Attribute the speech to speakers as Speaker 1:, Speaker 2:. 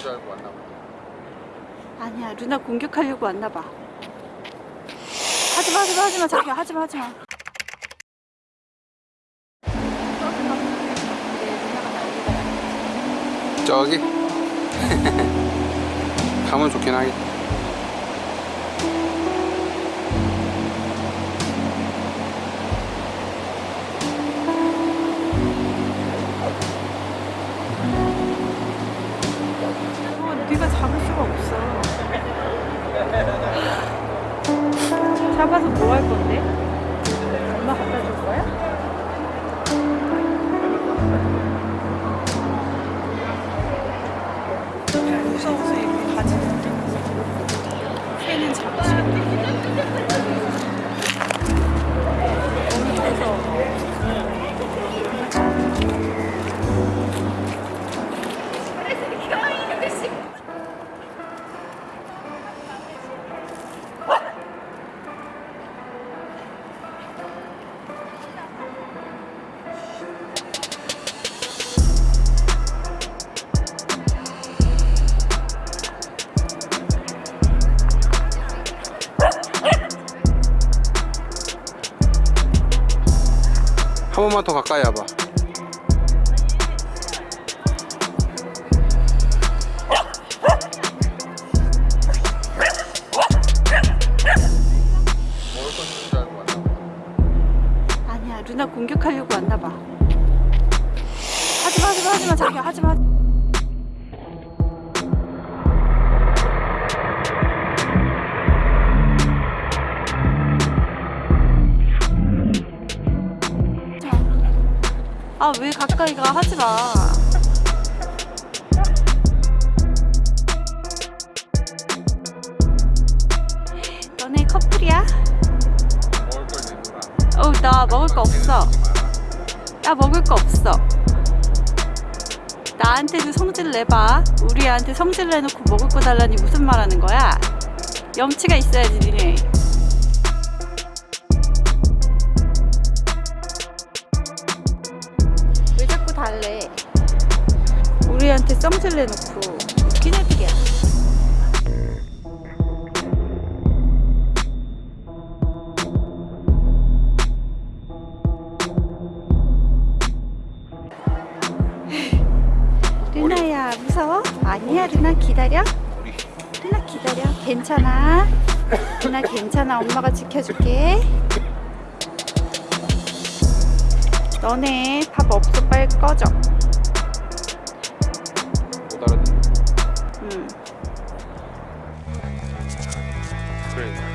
Speaker 1: 줄 알고 왔나 봐.
Speaker 2: 아니야 루나 공격하려고 왔나 봐 하지마 하지마 하지마 자기야 하지마 하지마
Speaker 1: 저기 가면 좋긴 하겠다. 한 번만 더 가까이 와봐.
Speaker 2: 아니야 루나 공격하려고 왔나봐 하지마 하지마 하지마 자기야 하지마 아 왜 가까이 가? 하지마. 너네 커플이야? 어우 나 먹을 거 없어. 야 먹을 거 없어. 나한테도 성질 내봐. 우리 애한테 성질 내놓고 먹을 거 달라니 무슨 말 하는 거야? 염치가 있어야지 니네 달래. 우리한테 성질 내놓고 웃긴 애들이야. 루나야 무서워? 아니야 루나 기다려?
Speaker 1: 우리
Speaker 2: 루나 기다려? 괜찮아? 루나 괜찮아. 엄마가 지켜줄게 너네 밥 없어 빨리 꺼져. 못 알아듣응. 그래.